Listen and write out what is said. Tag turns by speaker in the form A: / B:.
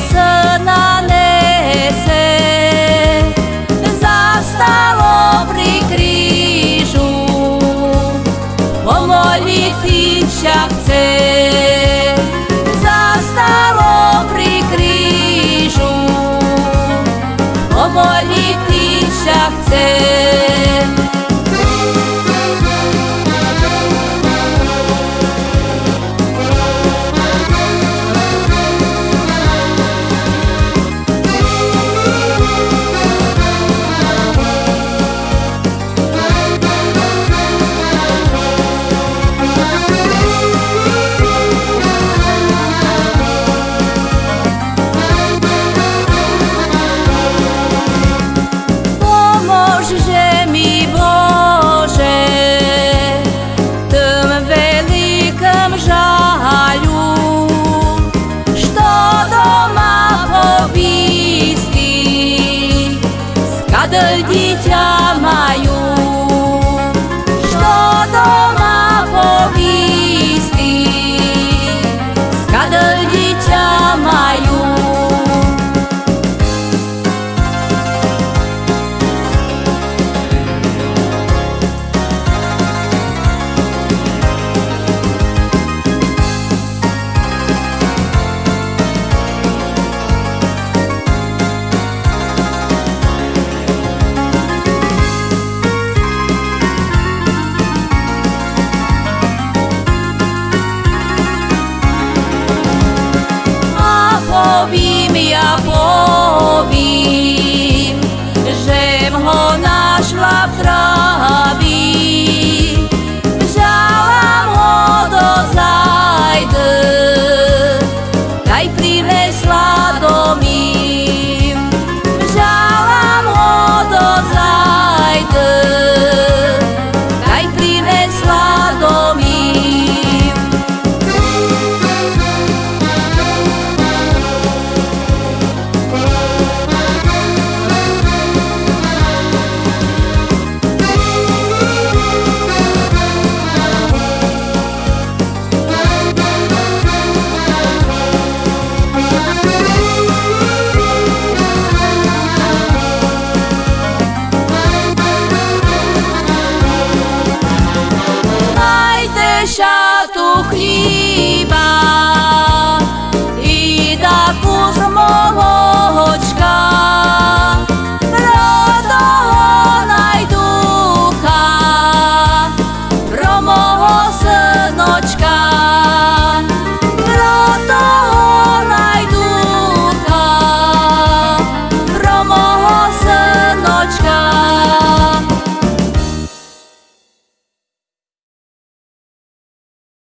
A: Весна несе за столом прикріжу, помоліти чапце, за столом прикріжу, помоліти чапце. povím, že ho našla v kráľ. escuchar.